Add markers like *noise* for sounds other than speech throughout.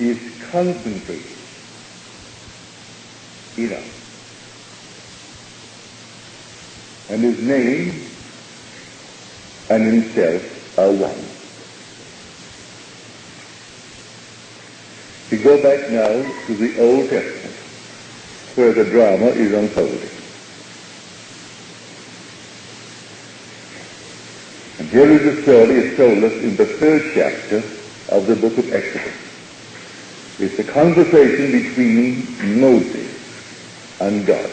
is concentrated in us. And his name and himself are one. We go back now to the Old Testament, where the drama is unfolding. And here is the story is told us in the third chapter of the book of Exodus. It's a conversation between Moses and God.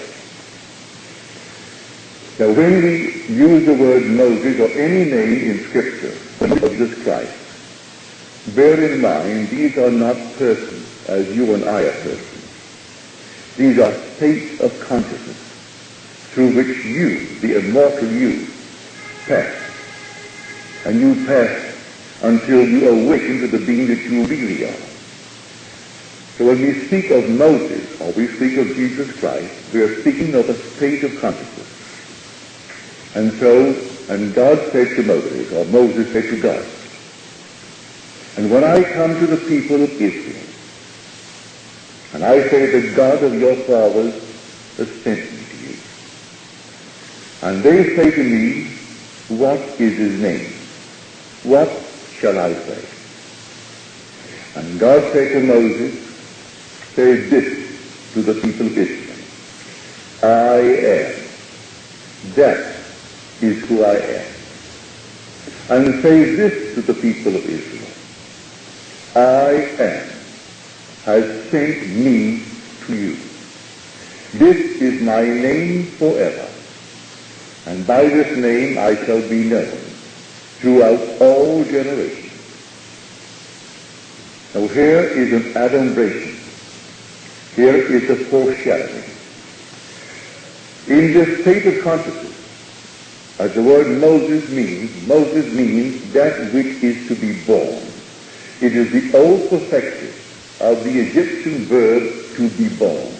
Now, when we use the word Moses or any name in Scripture Jesus Christ, bear in mind these are not persons as you and I are persons. These are states of consciousness through which you, the immortal you, pass. And you pass until you awaken to the being that you really are. So when we speak of Moses or we speak of Jesus Christ, we are speaking of a state of consciousness. And so, and God said to Moses, or Moses said to God, and when I come to the people of Israel, and I say, the God of your fathers has sent me to you, and they say to me, what is his name? What shall I say? And God said to Moses, say this to the people of Israel, I am that is who I am. And say this to the people of Israel. I am has sent me to you. This is my name forever. And by this name I shall be known throughout all generations. Now here is an adumbration. Here is a foreshadowing. In this state of consciousness, as the word Moses means, Moses means that which is to be born. It is the old perfective of the Egyptian verb to be born.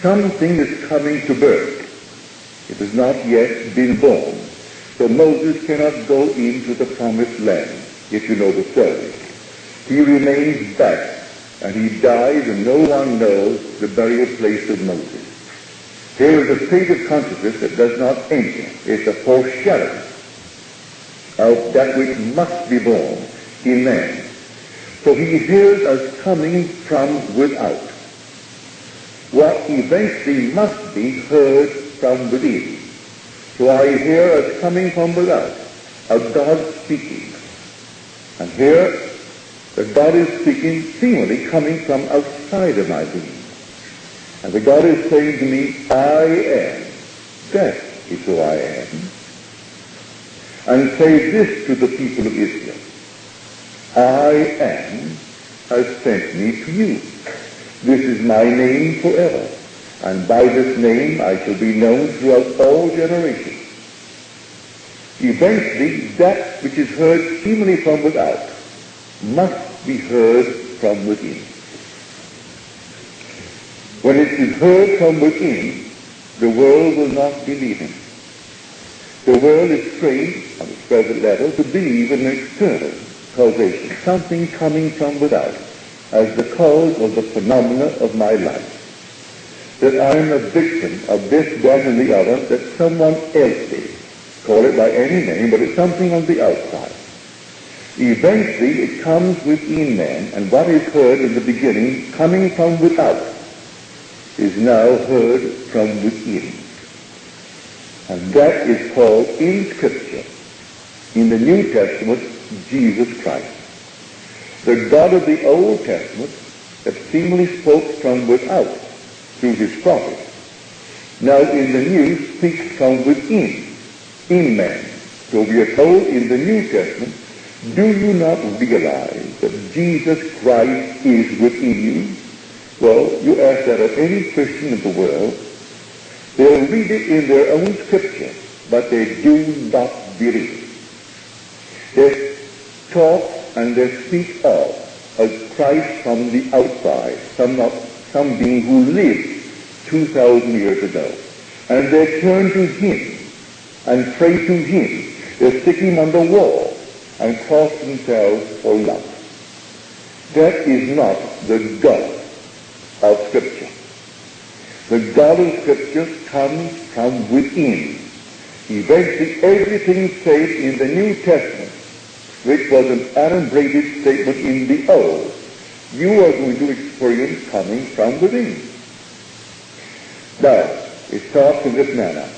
Something is coming to birth. It has not yet been born. So Moses cannot go into the promised land, if you know the story. He remains back, and he dies, and no one knows the burial place of Moses. Here is a state of consciousness that does not enter. It's a foreshadowing of that which must be born in man. So he hears us coming from without. What eventually must be heard from within. So I hear us coming from without, a God speaking. And here, the God is speaking seemingly coming from outside of my being. And that God is saying to me, I am. That is who I am. And say this to the people of Israel. I am has sent me to you. This is my name forever. And by this name I shall be known throughout all generations. Eventually, that which is heard seemingly from without must be heard from within. When it is heard from within, the world will not believe him. The world is trained, on its present level, to believe in external causation, something coming from without, as the cause of the phenomena of my life. That I am a victim of this, that, and the other, that someone else did. Call it by any name, but it's something on the outside. Eventually, it comes within man, and what is heard in the beginning, coming from without, is now heard from within. And that is called in Scripture, in the New Testament, Jesus Christ. The God of the Old Testament that seemingly spoke from without through his prophets, now in the New speaks from within, in man. So we are told in the New Testament, do you not realize that Jesus Christ is within you? Well, you ask that of any Christian in the world, they'll read it in their own scripture, but they do not believe. They talk and they speak of a Christ from the outside, some, not, some being who lived 2,000 years ago. And they turn to him and pray to him. They stick him on the wall and cross themselves for love. That is not the God of Scripture. The God of Scripture comes from within. Eventually, everything said in the New Testament, which was an adumbrated statement in the Old, you are going to experience coming from within. Now, it talks in this manner.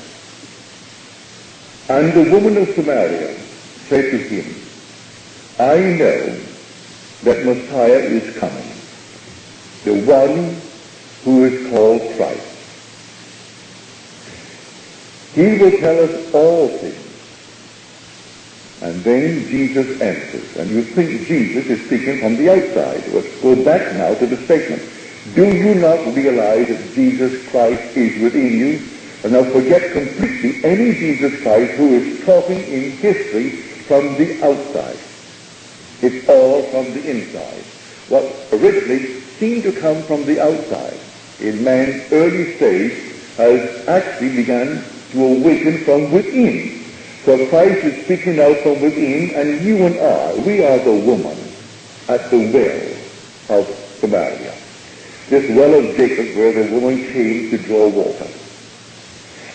And the woman of Samaria said to him, I know that Messiah is coming, the one who is called Christ. He will tell us all things. And then Jesus answers. And you think Jesus is speaking from the outside. Let's go back now to the statement. Do you not realize that Jesus Christ is within you? And now forget completely any Jesus Christ who is talking in history from the outside. It's all from the inside. What originally seemed to come from the outside in man's early stage has actually begun to awaken from within. So Christ is speaking out from within, and you and I, we are the woman at the well of Samaria. This well of Jacob where the woman came to draw water.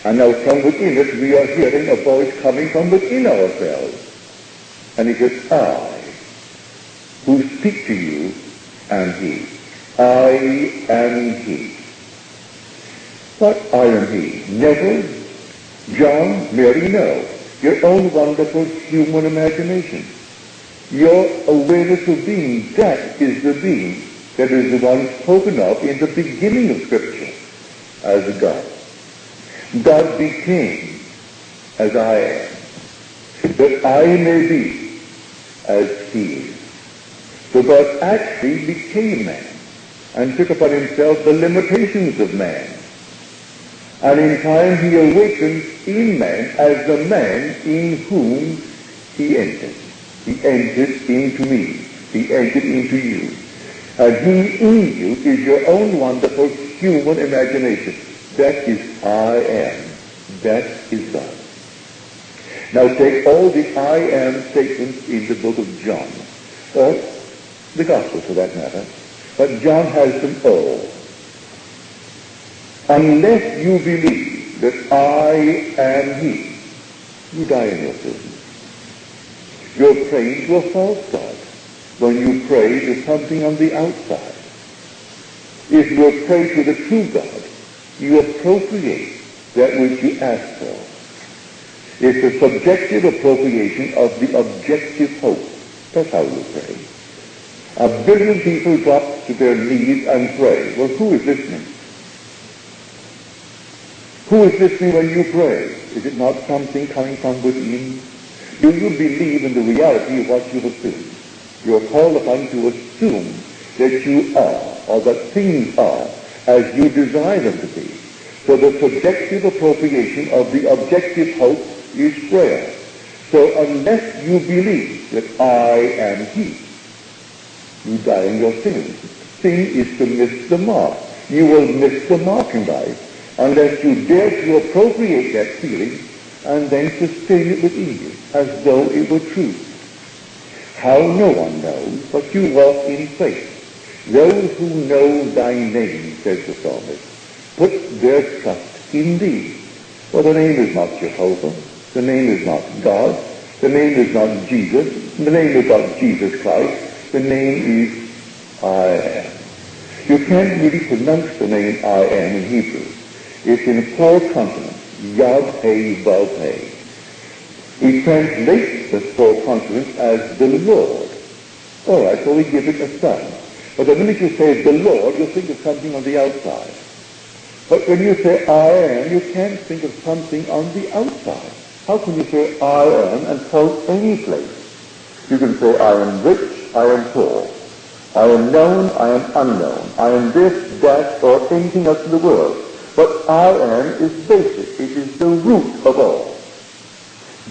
And now from within us we are hearing a voice coming from within ourselves. And it says, I who speak to you am he. I am he. But I am he? Never, John, Mary, no. Your own wonderful human imagination. Your awareness of being, that is the being that is the one spoken of in the beginning of Scripture as God. God became as I am, that I may be as he is. So God actually became man and took upon himself the limitations of man. And in time he awakens in man as the man in whom he entered. He entered into me. He entered into you. And he in you is your own wonderful human imagination. That is I am. That is God. Now take all the I am statements in the book of John, the Gospel for that matter, but John has them all. Unless you believe that I am he, you die in your sins. You're praying to a false God when you pray to something on the outside. If you pray to the true God, you appropriate that which you ask for. It's a subjective appropriation of the objective hope. That's how you pray. A billion people drop to their knees and pray. Well, who is listening? Who is listening when you pray? Is it not something coming from within? Do you believe in the reality of what you assume? You are called upon to assume that you are, or that things are, as you desire them to be. So the subjective appropriation of the objective hope is prayer. So unless you believe that I am He, you die in your sin. Sin is to miss the mark. You will miss the mark in life unless you dare to appropriate that feeling and then sustain it with you as though it were true. How no one knows, but you walk in faith. Those who know thy name, says the psalmist, put their trust in thee. For the name is not Jehovah. The name is not God. The name is not Jesus. The name is not Jesus Christ. The name is I am. You can't really pronounce the name I am in Hebrew. It's in four consonants. Yod, He, Vav, He. We translate the four consonants as the Lord. All right, so we give it a son. But the minute you say the Lord, you think of something on the outside. But when you say I am, you can't think of something on the outside. How can you say I am and quote any place? You can say I am rich, I am poor. I am known, I am unknown. I am this, that, or anything else in the world. But I am is basic. It is the root of all.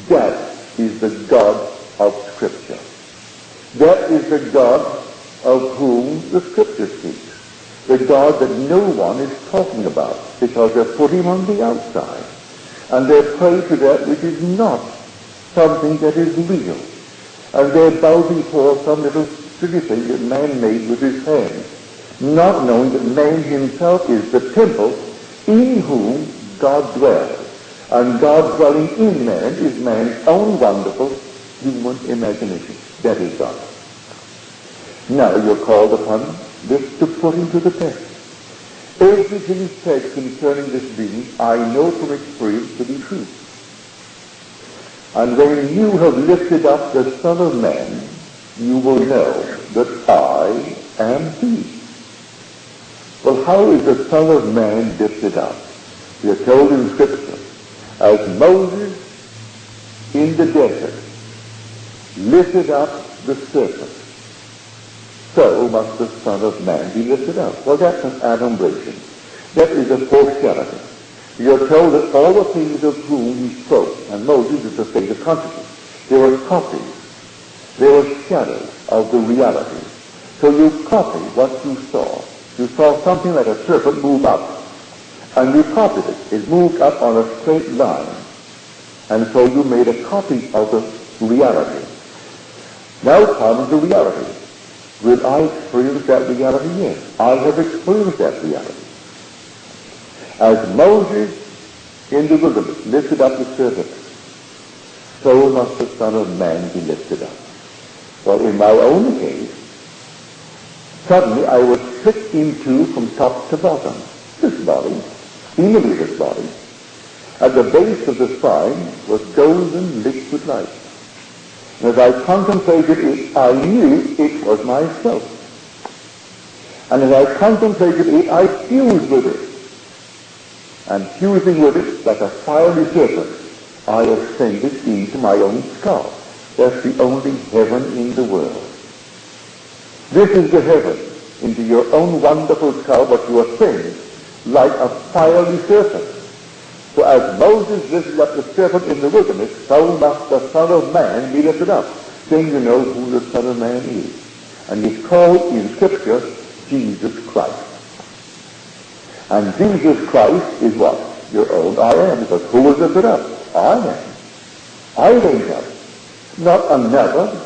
That is the God of Scripture. That is the God of whom the Scripture speaks. The God that no one is talking about because they put him on the outside. And they pray to that which is not something that is real. And they bow before some little thing that man made with his hands, not knowing that man himself is the temple in whom God dwells. And God dwelling in man is man's own wonderful human imagination. That is God. Now you're called upon this to put into the test. Everything said concerning this being, I know from experience to be true. And when you have lifted up the Son of Man, you will know that I am He. Well, how is the Son of Man lifted up? We are told in Scripture, as Moses in the desert lifted up the serpent, so must the Son of Man be lifted up. Well, that's an adumbration. That is a foreshadowing. We are told that all the things of whom he spoke, and Moses is the state of consciousness, they were copies, they were shadows of the reality. So you copy what you saw. You saw something like a serpent move up, and you copied it. It moved up on a straight line. And so you made a copy of the reality. Now comes the reality. Will I experience that reality? Yes. I have experienced that reality. As Moses in the wilderness lifted up the serpent, so must the Son of Man be lifted up. Well, in my own case, suddenly I was split in two from top to bottom. This body, seemingly this body, at the base of the spine was golden liquid light. And as I contemplated it, I knew it was myself. And as I contemplated it, I fused with it. And fusing with it like a fiery serpent, I ascended into my own skull. That's the only heaven in the world. This is the heaven into your own wonderful skull, but you ascend like a fiery serpent. So as Moses lifted up the serpent in the wilderness, so must the Son of Man be lifted up. Then you know who the Son of Man is. And he's called in Scripture Jesus Christ. And Jesus Christ is what? Your own I am. Because who was lifted up? I am. I went up. Not another.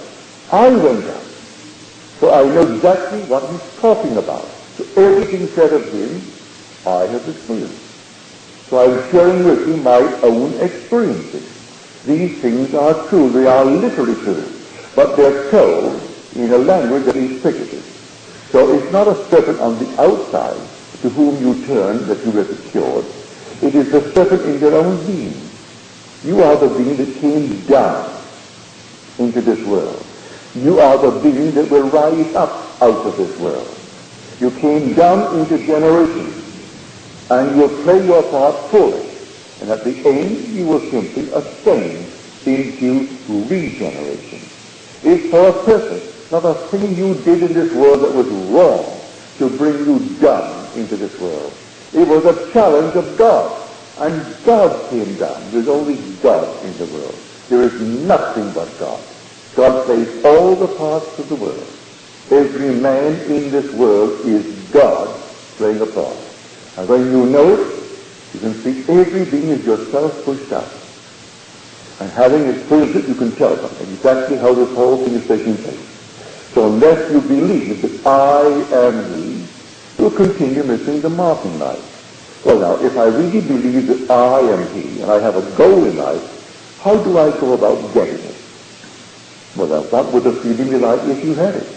I went up. So I know exactly what he's talking about. So everything said of him, I have experienced. So I'm sharing with you my own experiences. These things are true. They are literally true. But they're told in a language that is figurative. So it's not a serpent on the outside to whom you turn that you were secured. It is the serpent in your own being. You are the being that came down into this world. You are the being that will rise up out of this world. You came down into generations and you'll play your part fully. And at the end, you will simply ascend into regeneration. It's for a purpose, not a thing you did in this world that was wrong to bring you down into this world. It was a challenge of God. And God came down. There's only God in the world. There is nothing but God. God plays all the parts of the world. Every man in this world is God playing a part. And when you know it, you can see every being is yourself pushed out. And having experienced it, you can tell them exactly how this whole thing is taking place. So unless you believe that I am He, you'll continue missing the marking line. Well now, if I really believe that I am He, and I have a goal in life, how do I go about getting it? Well now, what would the feeling be like if you had it?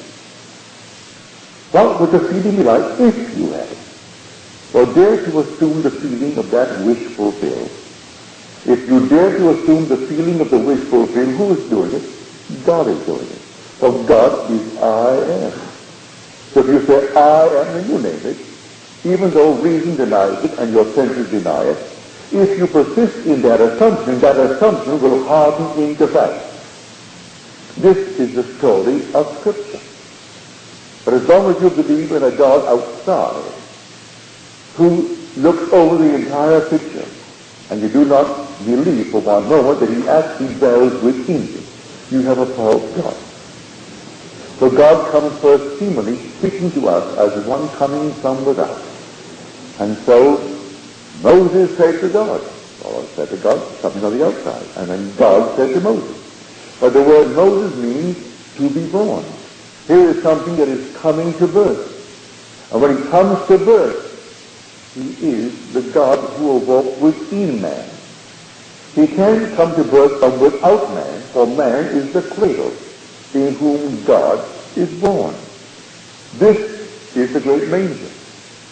What would the feeling be like if you had it? Well, dare to assume the feeling of that wish fulfilled. If you dare to assume the feeling of the wish fulfilled, who is doing it? God is doing it. For God is I am. So if you say I am, then you name it, even though reason denies it and your senses deny it, if you persist in that assumption, that assumption will harden into fact. This is the story of Scripture. But as long as you believe in a God outside, who looks over the entire picture, and you do not believe for one moment that he actually dwells within you, you have a false God. So God comes first seemingly speaking to us as one coming from without. And so Moses said to God, or said to God, something on the outside. And then God said to Moses. But the word Moses means to be born. Here is something that is coming to birth. And when he comes to birth, he is the God who will walk within man. He can come to birth from without man, for man is the cradle in whom God is born. This is the great manger.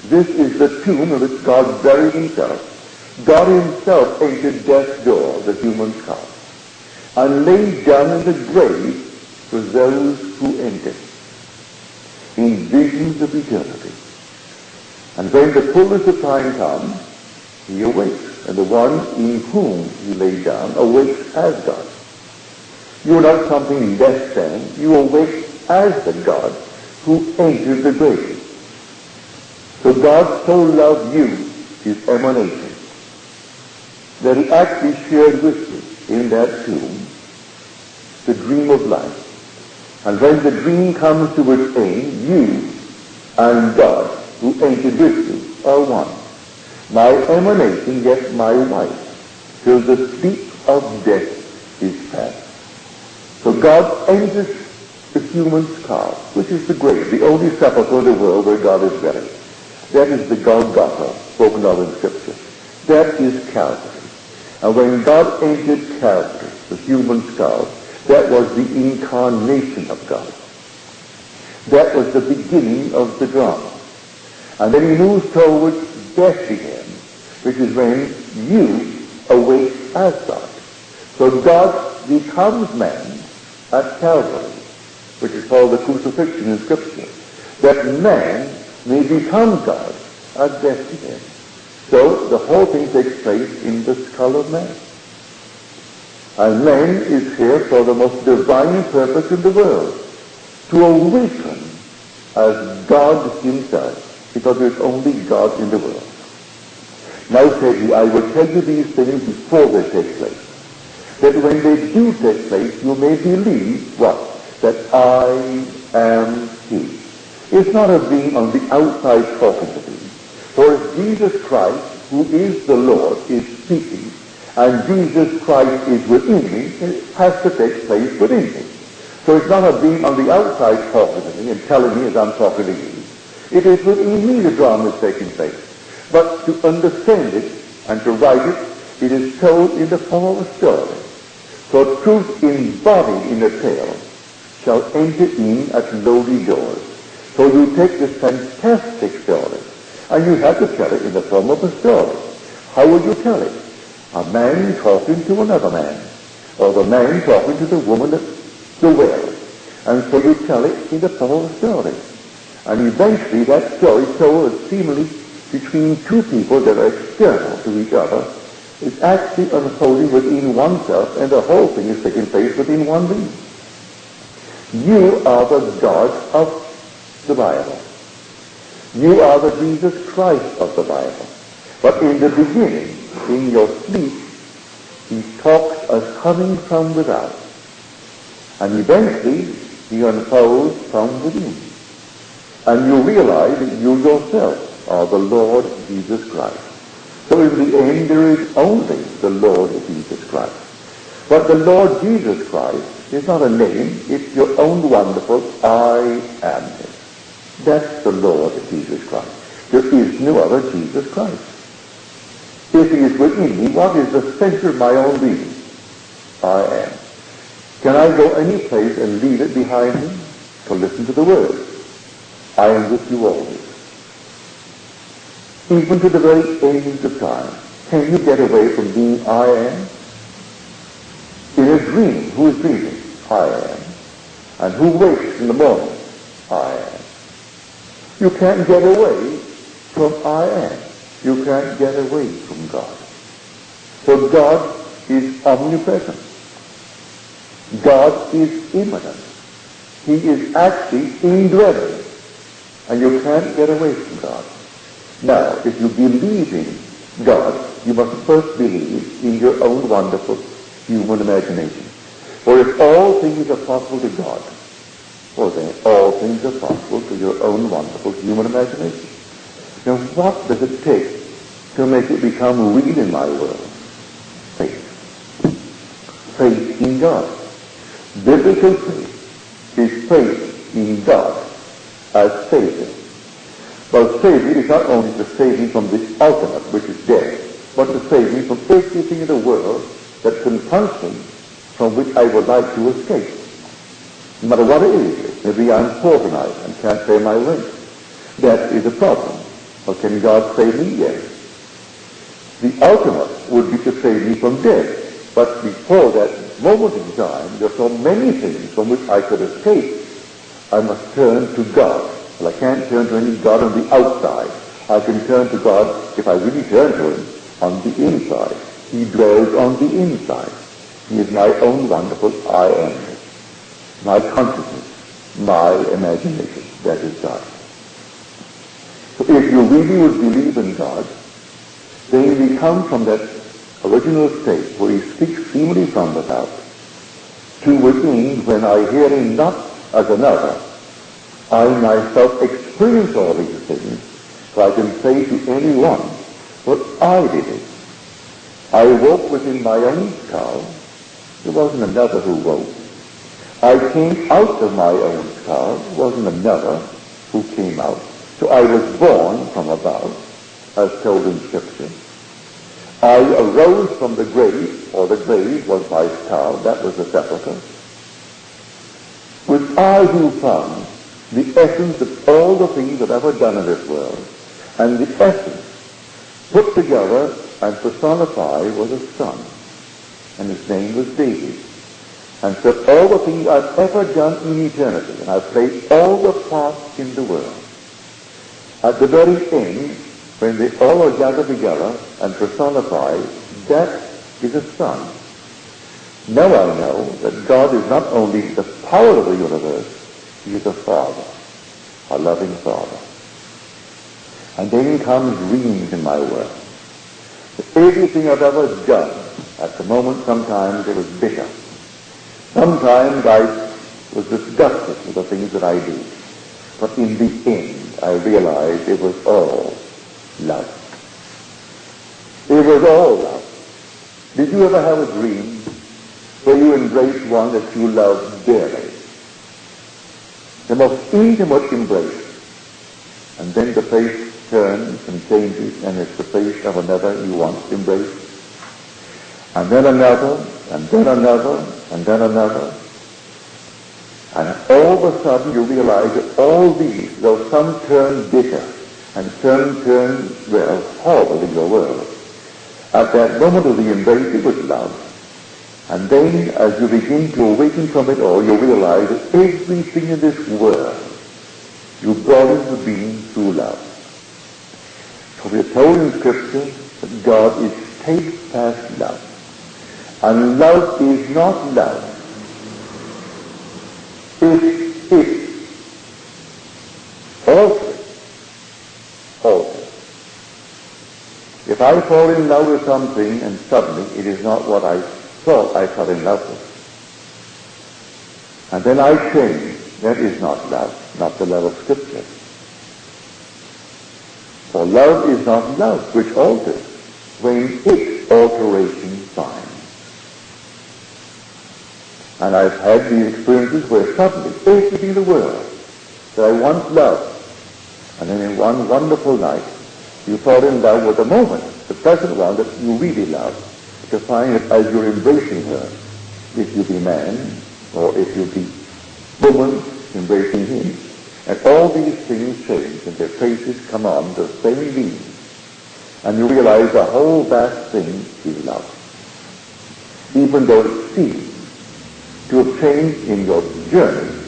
This is the tomb in which God buried himself. God himself entered death's door, the human skull, and laid down in the grave for those who enter in visions of eternity. And when the fullness of time comes, he awakes, and the one in whom he lay down awakes as God. You are not something less than, you awake as the God who entered the grave. So God so loved you, his emanation, that he actually shared with you in that tomb the dream of life. And when the dream comes to its end, you and God, who entered with you, are one. My emanation, yes, my wife, till the sleep of death is past. So God enters the human skull, which is the grave, the only sepulchre in the world where God is buried. That is the Golgotha spoken of in Scripture. That is Calvary. And when God entered Calvary, the human skull, that was the incarnation of God. That was the beginning of the drama. And then he moves towards Bethlehem, which is when you awake as God. So God becomes man at Calvary, which is called the crucifixion in Scripture, that man may become God at Bethlehem. So the whole thing takes place in the skull of man. And man is here for the most divine purpose in the world, to awaken as God himself, because there's only God in the world. Now said he, I will tell you these things before they take place, that when they do take place, you may believe what? That I am he. It's not a being on the outside talking to me. For if Jesus Christ, who is the Lord, is speaking, and Jesus Christ is within me, it has to take place within me. So it's not a being on the outside talking to me and telling me as I'm talking to you. It is within me the drama is taking place. But to understand it and to write it, it is told in the form of a story. So truth embodied in a tale shall enter in at lowly doors. So you take this fantastic story and you have to tell it in the form of a story. How will you tell it? A man talking to another man, or the man talking to the woman at the well. And so you tell it in the form of a story. And eventually that story told seemingly between two people that are external to each other is actually unfolding within oneself and the whole thing is taking place within one being. You are the God of the Bible. You are the Jesus Christ of the Bible. But in the beginning, in your sleep, he talks as coming from without. And eventually, he unfolds from within. And you realize that you yourself are the Lord Jesus Christ. So in the end, there is only the Lord Jesus Christ. But the Lord Jesus Christ is not a name. It's your own wonderful I am. That's the Lord Jesus Christ. There is no other Jesus Christ. If he is within me, what is the center of my own being? I am. Can I go any place and leave it behind me? To listen to the word. I am with you always. Even to the very end of time. Can you get away from being I am? In a dream, who is dreaming? I am. And who wakes in the morning? I am. You can't get away from I am. You can't get away from God. So God is omnipresent. God is immanent. He is actually indwelling. And you can't get away from God. Now, if you believe in God, you must first believe in your own wonderful human imagination. For if all things are possible to God, well then all things are possible to your own wonderful human imagination. Now what does it take to make it become real in my world? Faith. Faith in God. Biblical faith is faith in God as Savior. Well, Savior is not only to save me from the ultimate, which is death, but to save me from everything in the world that confronts me, from which I would like to escape. No matter what it is, maybe I'm poor tonight and can't pay my rent. That is a problem. Well, can God save me? Yes. The ultimate would be to save me from death. But before that moment in time, there are so many things from which I could escape. I must turn to God. Well, I can't turn to any God on the outside. I can turn to God, if I really turn to Him, on the inside. He dwells on the inside. He is my own wonderful I am. My consciousness, my imagination. That is God. So if you really would believe in God, then we come from that original state where he speaks seemingly from without to within when I hear him not as another, I myself experience all these things, so I can say to anyone, what I did it. I woke within my own skull. There wasn't another who woke. I came out of my own skull. There wasn't another who came out. So I was born from above, as told in Scripture. I arose from the grave, or the grave was my skull, that was the sepulchre. With I who found the essence of all the things that ever done in this world, and the essence put together and personified was a son, and his name was David. And so all the things I've ever done in eternity, and I've played all the parts in the world, at the very end, when they all are gathered together and personified, that is a son. Now I know that God is not only the power of the universe, he is a father, a loving father. And then comes dreams in my world. Everything I've ever done, at the moment sometimes it was bitter. Sometimes I was disgusted with the things that I did. But in the end, I realized it was all love. It was all love. Did you ever have a dream where you embraced one that you loved dearly? The most intimate embrace. And then the face turns and changes and it's the face of another you once embraced. And then another, and then another, and then another. And all of a sudden you realize that all these, though some turn bitter and some turn, well, horrible in your world, at that moment of the embrace it was love. And then as you begin to awaken from it all, you realize that everything in this world you brought into being through love. So we are told in Scripture that God is steadfast love. And love is not love if, if, also, also, if I fall in love with something and suddenly it is not what I thought I fell in love with, and then I change, that is not love, not the love of Scripture. For love is not love which alters when its alteration finds. And I've had these experiences where suddenly, everything in the world that I once loved, and then in one wonderful night, you fall in love with the moment, the present one that you really love, to find that as you're embracing her, if you be man, or if you be woman, embracing him, and all these things change and their faces come on the same being, and you realize the whole vast thing is love. Even though it seems to a change in your journey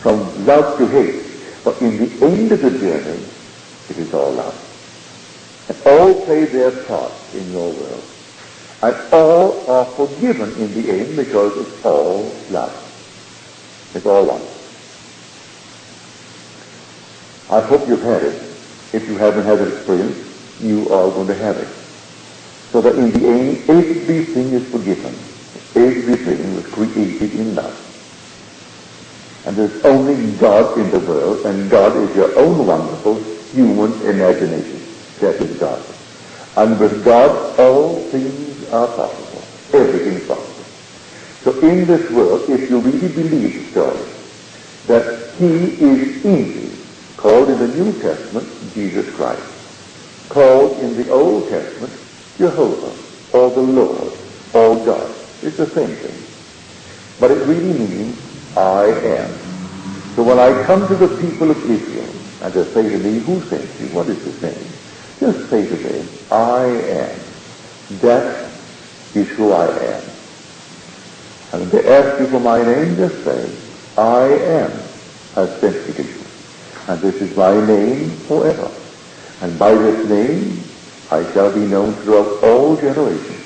from love to hate. But in the end of the journey, it is all love. And all play their part in your world. And all are forgiven in the end because it's all love. It's all one. I hope you've had it. If you haven't had that experience, you are going to have it. So that in the end, everything is forgiven. Everything was created in love. And there's only God in the world, and God is your own wonderful human imagination. That is God. And with God, all things are possible. Everything is possible. So in this world, if you really believe the story, that he is in you, called in the New Testament Jesus Christ, called in the Old Testament Jehovah, or the Lord, or God. It's the same thing. But it really means I am. So when I come to the people of Israel and they say to me, who sent you? What is his name? Just say to them, I am. That is who I am. And they ask you for my name, just say, I am has sent me to you. And this is my name forever. And by this name I shall be known throughout all generations.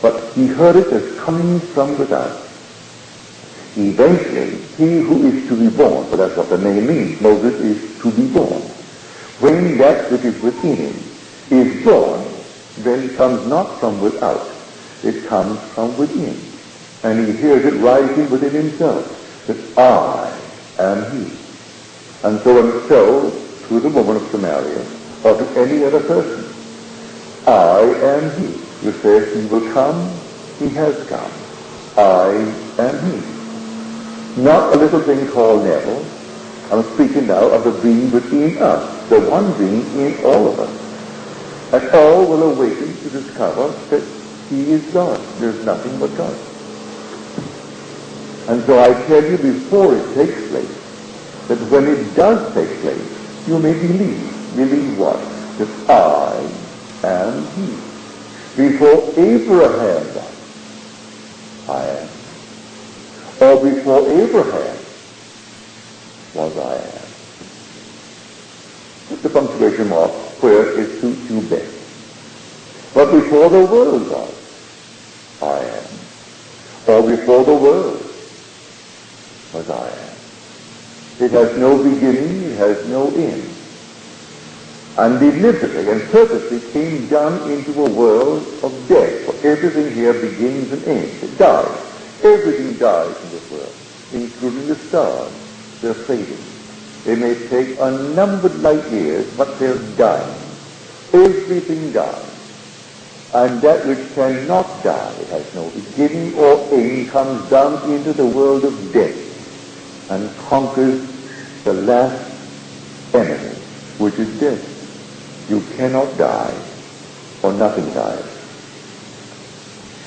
But he heard it as coming from without. Eventually, he who is to be born, for that's what the name means, Moses is to be born. When that which is within him is born, then comes not from without, it comes from within. And he hears it rising within himself, that I am he. And so and so, to the woman of Samaria, or to any other person, I am he. You say he will come, he has come. I am he. Not a little thing called Neville. I'm speaking now of the being within us, the one being in all of us. And all will awaken to discover that he is God. There's nothing but God. And so I tell you before it takes place, that when it does take place, you may believe. Believe what? That I am he. Before Abraham I am or before Abraham was I am. Put the punctuation mark where it suits you best. But before the world was, I am. Or before the world was I am. It has no beginning, it has no end. And deliberately and purposely came down into a world of death. For everything here begins and ends. It dies. Everything dies in this world, including the stars. They're fading. They may take unnumbered light years, but they're dying. Everything dies. And that which cannot die, it has no beginning or end, comes down into the world of death and conquers the last enemy, which is death. You cannot die, or nothing dies.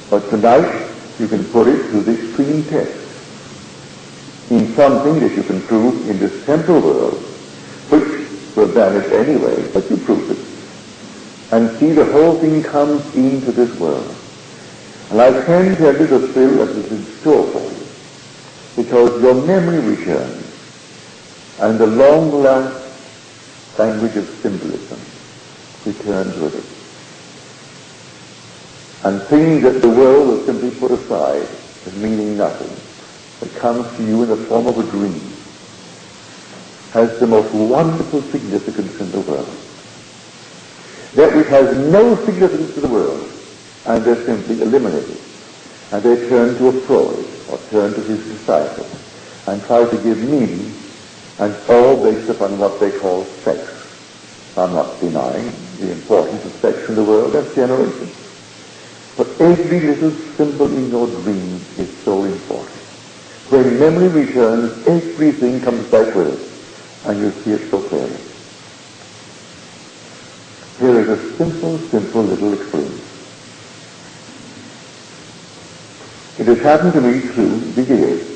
But tonight, you can put it to the extreme test in something that you can prove in this temporal world, which will vanish anyway, but you prove it. And see the whole thing comes into this world. And I can tell you the thrill that is in store for you, because your memory returns, and the long last language of symbolism returns with it and things that the world will simply put aside as meaning nothing, that comes to you in the form of a dream, has the most wonderful significance in the world. That which has no significance to the world, and they're simply eliminated. And they turn to a Freud, or turn to his disciples, and try to give meaning, and all based upon what they call sex. I'm not denying the importance of sex in the world, that's generation. But every little symbol in your dream is so important. When memory returns, everything comes back with it, and you see it so clearly. Here is a simple, simple little experience. It has happened to me through the years.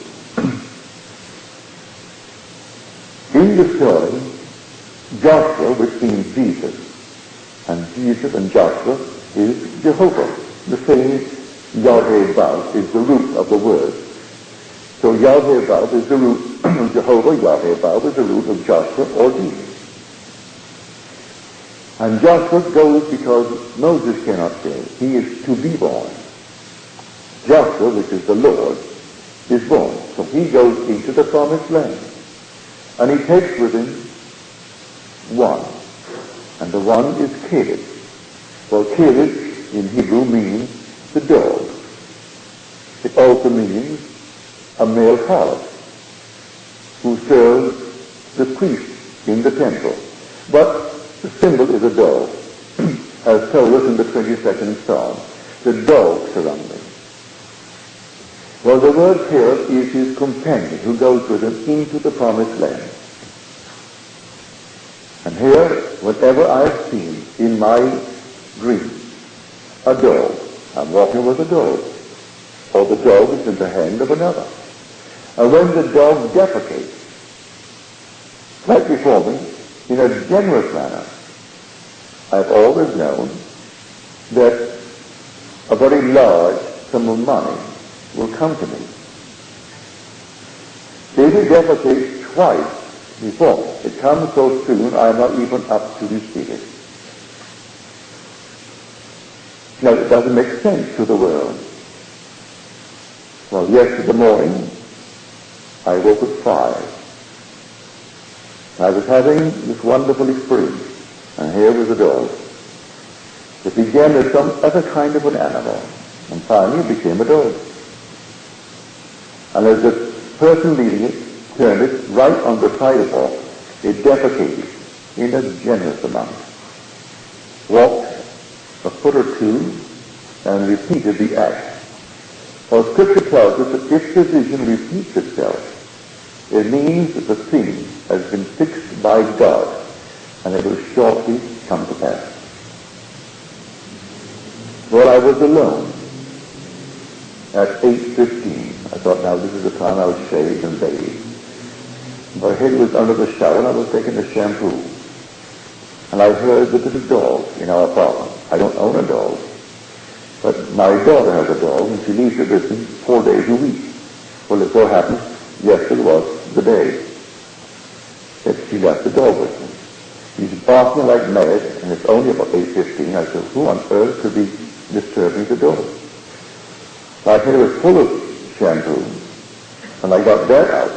in the story, Joshua, which means Jesus, and Jesus and Joshua is Jehovah the same Yahweh Vav is the root of the word. So Yahweh Vav is the root, of *coughs* Jehovah Yahweh is the root of Joshua or Jesus. And Joshua goes because Moses cannot say. He is to be born. Joshua, which is the Lord, is born. So he goes into the promised land. And he takes with him one. And the one is Caleb. Well, Caleb in Hebrew means the dog. It also means a male harlot who serves the priest in the temple. But the symbol is a dog, as told us in the 22nd Psalm. The dog surround me. Well, the word here is his companion who goes with him into the promised land. And here, whatever I've seen in my dream, a dog, I'm walking with a dog, or the dog is in the hand of another. And when the dog defecates, right before me, in a generous manner, I've always known that a very large sum of money will come to me. It defecates twice before, it comes so soon I'm not even up to receive it. Now, it doesn't make sense to the world. Well, yesterday morning, I woke at five. I was having this wonderful experience, and here was a dog. It began as some other kind of an animal, and finally became a dog. And as the person leading it turned it right on the sidewalk, it defecated in a generous amount. Walked a foot or two and repeated the act. For Scripture tells us that if the repeats itself, it means that the thing has been fixed by God and it will shortly come to pass. Well, I was alone at 8.15. I thought, now this is the time I'll shave and bathe. My head was under the shower and I was taking a shampoo. And I heard that there's a dog in our apartment. I don't own a dog. But my daughter has a dog and she leaves with me four days a week. Well, it so happens yesterday was the day that she left the dog with me. He's barking like mad, and it's only about 8.15. I said, who on earth could be disturbing the dog? My hair was full of shampoo, and I got that out.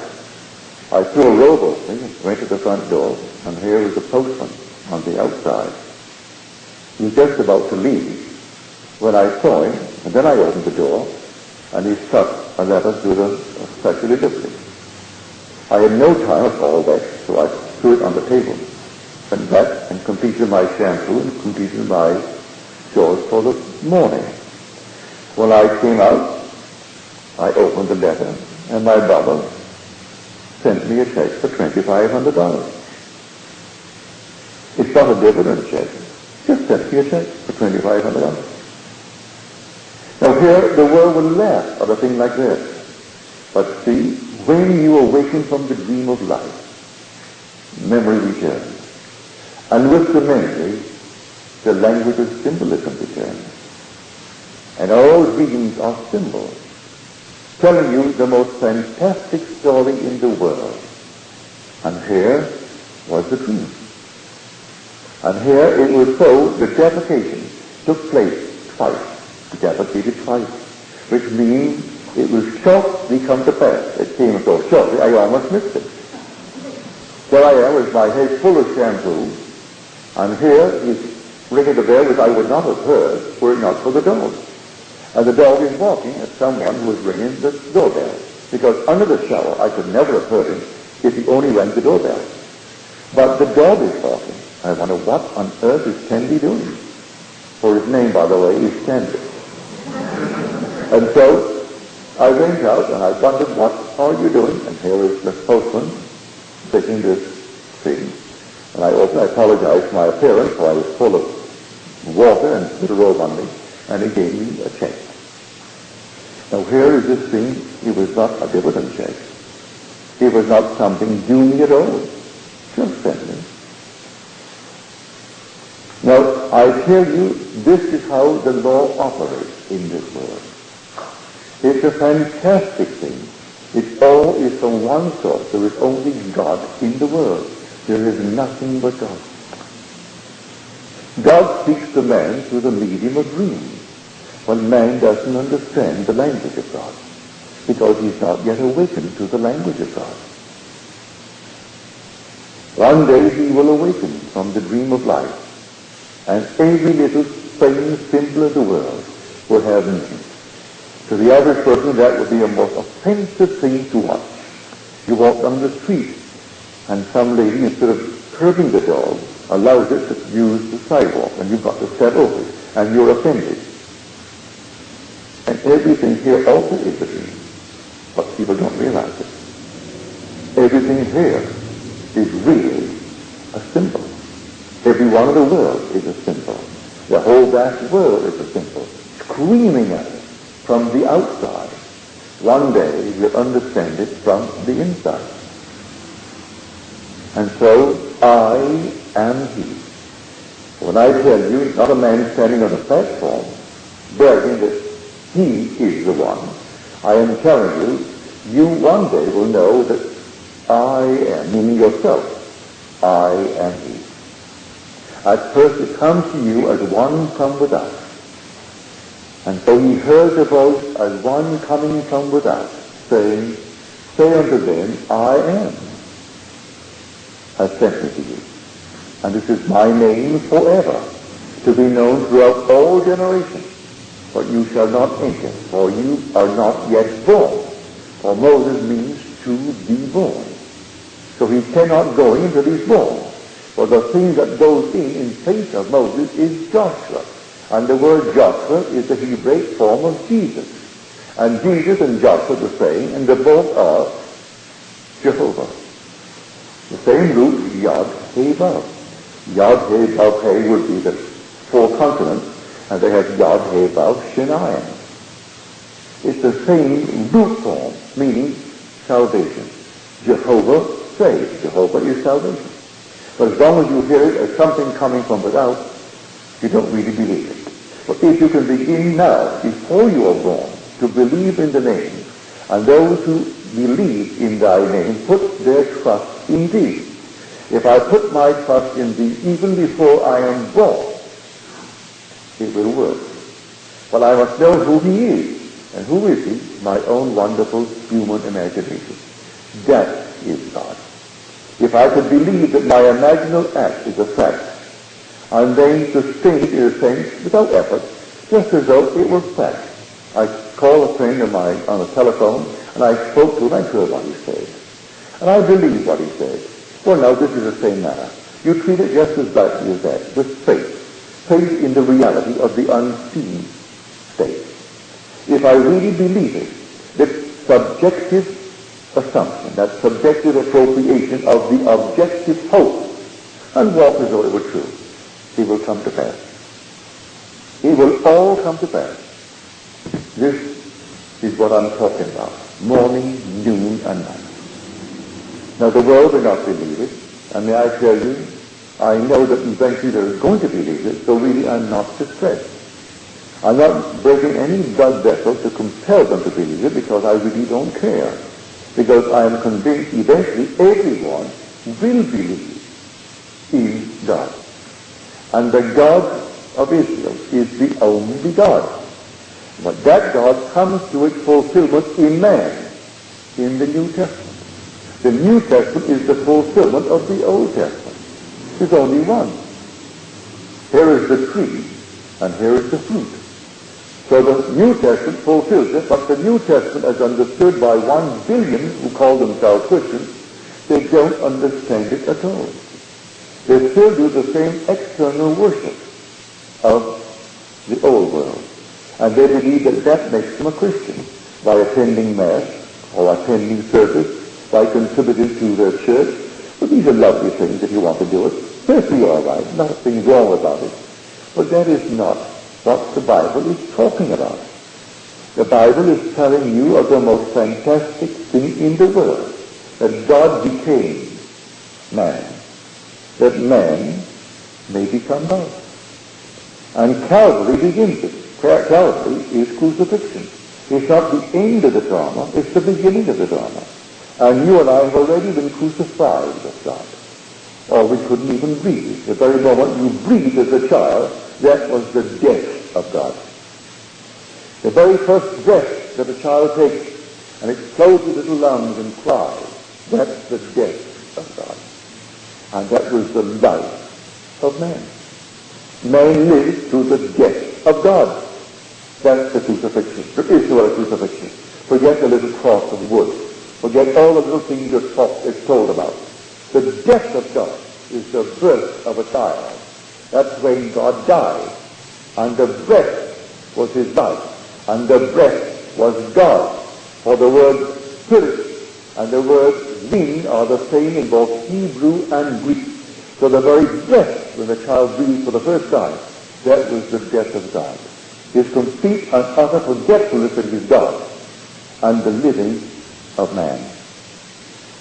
I threw a robe me and went to the front door, and here was the postman on the outside. He was just about to leave when I saw him, and then I opened the door, and he stuck a letter through the special delivery. I had no time at all that, so I threw it on the table. Went back and completed my shampoo and completed my chores for the morning. When I came out, I opened the letter, and my brother sent me a check for $2,500. It's not a dividend check. Just sent me a check for $2,500. Now here, the world will laugh at a thing like this. But see, when you awaken from the dream of life, memory returns. And with the memory, the language of symbolism returns. And all dreams are symbols, telling you the most fantastic story in the world. And here was the dream. And here it was so the defecation took place twice. Defecated twice, which means it will shortly come to pass. It came so shortly, I almost missed it. There I am with my head full of shampoo, and here is ringing the bell, which I would not have heard were it not for the dog. And the dog is barking at someone who is ringing the doorbell. Because under the shower, I could never have heard him if he only rang the doorbell. But the dog is barking. I wonder what on earth is Candy doing? For his name, by the way, is Candy. And so I went out and I wondered, what are you doing? And here is the postman taking this thing. And I also apologized for my appearance, for I was full of water and a robe on me, and he gave me a check. Now here is this thing, it was not a dividend check. It was not something due me at all. Just me. Now, I tell you, this is how the law operates in this world. It's a fantastic thing. It all is from one source. There is only God in the world. There is nothing but God. God speaks to man through the medium of dreams when man doesn't understand the language of God because he's not yet awakened to the language of God. One day he will awaken from the dream of life and every little thing simple in the world will have meaning. To the average person, that would be a most offensive thing to watch. You walk down the street, and some lady, instead of curbing the dog, allows it to use the sidewalk, and you've got to step over it, and you're offended. And everything here also is a dream. But people don't realize it. Everything here is really a symbol. Every one of the world is a symbol. The whole vast world is a symbol. Screaming at us from the outside. One day we'll understand it from the inside. And so I am he. When I tell you, not a man standing on a platform bragging that he is the one, I am telling you, you one day will know that I am, meaning yourself, I am he. At first it comes to you as one from without. And so he heard a voice as one coming from without, saying, Say unto them, I am, has sent me to you. And this is my name forever, to be known throughout all generations. But you shall not enter, for you are not yet born. For Moses means to be born. So he cannot go in until he's born. For the thing that goes in in place of Moses is Joshua. And the word Joshua is the Hebraic form of Jesus. And Jesus and Joshua the same, and they both are Jehovah. The same root, Yod, He, Vav. Yod, He, He would be the four consonants, and they have Yod, He, Vav, Shin Ayin. It's the same root form, meaning salvation. Jehovah saves. Jehovah is salvation. But as long as you hear it as something coming from without, you don't really believe it. But if you can begin now, before you are born, to believe in the name, and those who believe in thy name put their trust in thee. If I put my trust in thee even before I am born, it will work. But I must know who he is. And who is he? My own wonderful human imagination. That is God. If I could believe that my imaginal act is a fact, I'm then sustained in a sense without effort, just as though it were fact. I called a friend of mine on the telephone, and I spoke to him, I heard what he said. And I believed what he said. Well, now, this is the same matter. You treat it just as lightly as that, with faith. Faith in the reality of the unseen state. If I really believe it, that subjective assumption, that subjective appropriation of the objective hope, and walk as though it were true, it will come to pass. It will all come to pass. This is what I'm talking about. Morning, noon, and night. Now the world will not believe it, and may I tell you, I know that eventually they're going to believe it, so really I'm not distressed. I'm not breaking any blood vessel to compel them to believe it because I really don't care. Because I am convinced eventually everyone will believe in God. And the God of Israel is the only God. But that God comes to its fulfillment in man, in the New Testament. The New Testament is the fulfillment of the Old Testament. There's only one. Here is the tree, and here is the fruit. So the New Testament fulfills it, but the New Testament, as understood by one billion who call themselves Christians, they don't understand it at all. They still do the same external worship of the old world. And they believe that that makes them a Christian by attending Mass or attending service, by contributing to their church. But these are lovely things if you want to do it. Perfectly all right. Nothing wrong about it. But that is not what the Bible is talking about. The Bible is telling you of the most fantastic thing in the world, that God became man, that man may become God. And Calvary begins it. Calvary is crucifixion. It's not the end of the drama, it's the beginning of the drama. And you and I have already been crucified with God. Or oh, we couldn't even breathe. The very moment you breathed as a child, that was the death of God. The very first breath that a child takes and explodes his little lungs and cries, that's the death of God. And that was the life of man. Man lives through the death of God. That's the crucifixion. There is no other crucifixion. Forget the little cross of wood. Forget all the little things you're taught, it's told about. The death of God is the birth of a child. That's when God died. And the breath was his life. And the breath was God. For the word spirit. And the word being are the same in both Hebrew and Greek. So the very death, when the child breathed for the first time, that was the death of God. His complete and utter forgetfulness of his God and the living of man.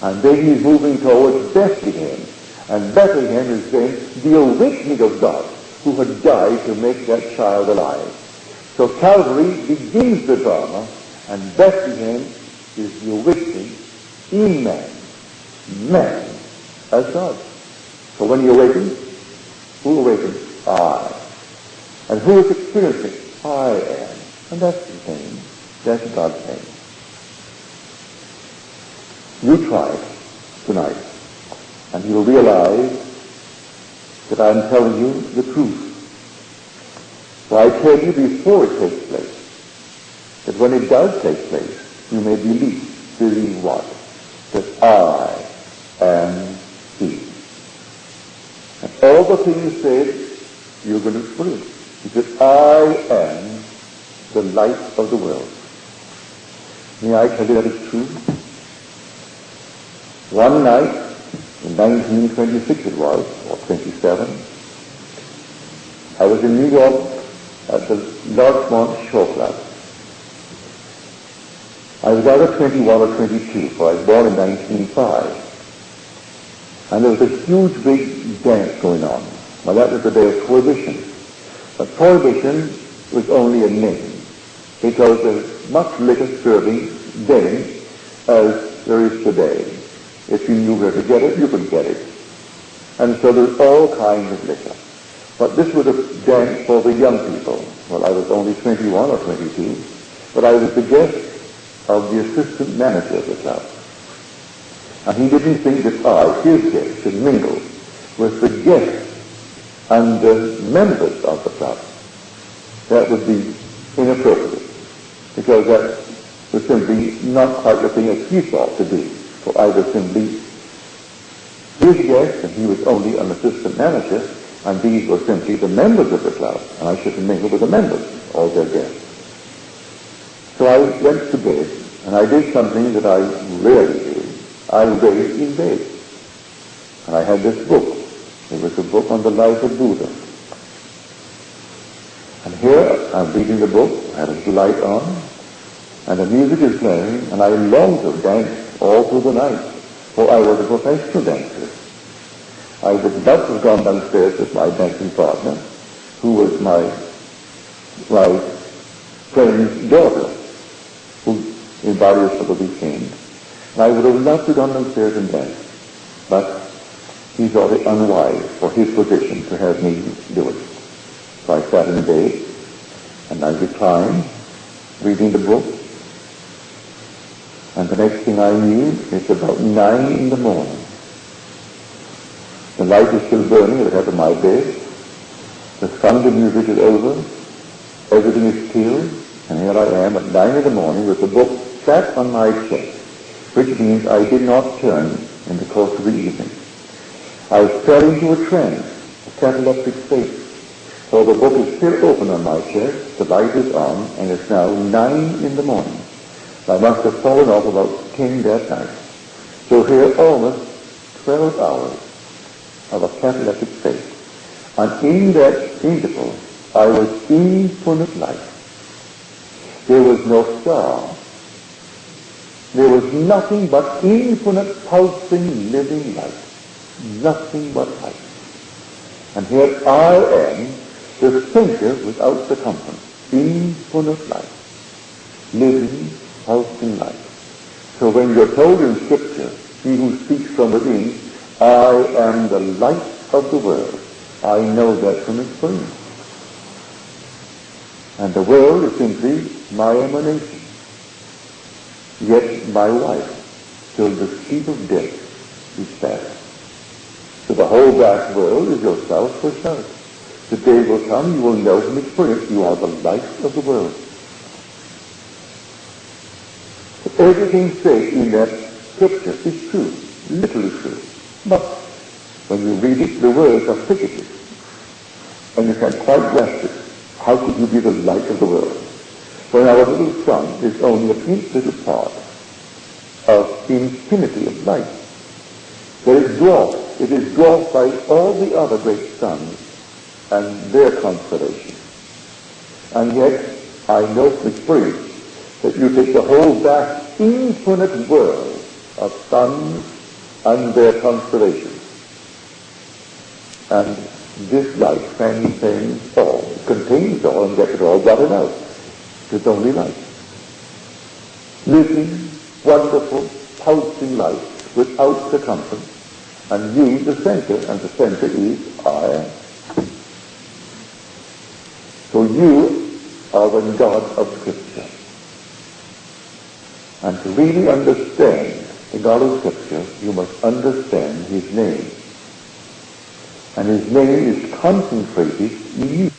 And then he's moving towards Bethlehem. And Bethlehem is then the awakening of God who had died to make that child alive. So Calvary begins the drama and Bethlehem is the awakening in man. Man as God. So when he awakens, who awakens? I. And who is experiencing? I am. And that's the thing. That's God's name. You try it tonight, and you'll realize that I'm telling you the truth. For I tell you before it takes place, that when it does take place, you may believe. Believe what? That I am He. And all the things said, you're going to experience. Because I am the light of the world. May I tell you that is true? One night, in 1926 it was, or 27, I was in New York at the Larchmont Shore Club. I was either 21 or 22, for I was born in 1905. And there was a huge big dance going on. Well, that was the day of Prohibition. But Prohibition was only a name, because there's much liquor serving then as there is today. If you knew where to get it, you could get it. And so there's all kinds of liquor. But this was a dance for the young people. Well, I was only 21 or 22, but I was the guest of the assistant manager of the club. And he didn't think that I, his guest, should mingle with the guests and the members of the club. That would be inappropriate, because that was simply not quite the thing that he thought to do. For I was simply his guest, and he was only an assistant manager, and these were simply the members of the club, and I shouldn't mingle with the members, all their guests. So I went to bed, and I did something that I rarely. I read in bed. And I had this book. It was a book on the life of Buddha. And here I'm reading the book, I have a light on, and the music is playing, and I long to dance all through the night, for I was a professional dancer. I would not have gone downstairs with my dancing partner, who was my, my friend's daughter, who in various other weekends. And I would have loved to go downstairs and dance, but he thought it unwise for his position to have me do it. So I sat in bed, and I reclined, reading the book, and the next thing I knew, it's about nine in the morning. The light is still burning at the head of my bed. The sound of music is over. Everything is still. And here I am at nine in the morning with the book sat on my chest, which means I did not turn in the course of the evening. I fell into a trance, a cataleptic state. So the book is still open on my chest, the light is on, and it's now nine in the morning. I must have fallen off about 10 that night. So here almost 12 hours of a cataleptic state. And in that interval, I was infinite light. There was no star. There was nothing but infinite pulsing living light. Nothing but light. And here I am, the thinker without the circumference. Infinite light. Living pulsing life. So when you're told in Scripture, he who speaks from within, I am the light of the world, I know that from experience. And the world is simply my emanation. Yet my wife, till the sleep of death, is past. So the whole vast world is yourself for self. The day will come you will know from experience you are the light of the world. Everything said in that scripture is true, literally true. But when you read it, the words are figurative. And you can quite grasp it. How could you be the light of the world? When our little sun is only a faint little part of infinity of light. There is dwarfed. It is dwarfed by all the other great suns and their constellation. And yet, I know from experience that you take the whole vast, infinite world of suns and their constellations, and this light transcends all, contains all, and gets it all blotted out. It's only light. Living, wonderful, pulsing light without circumference, and you the center, and the center is I So you are the God of Scripture. And to really understand the God of Scripture, you must understand His name. And His name is concentrated in you.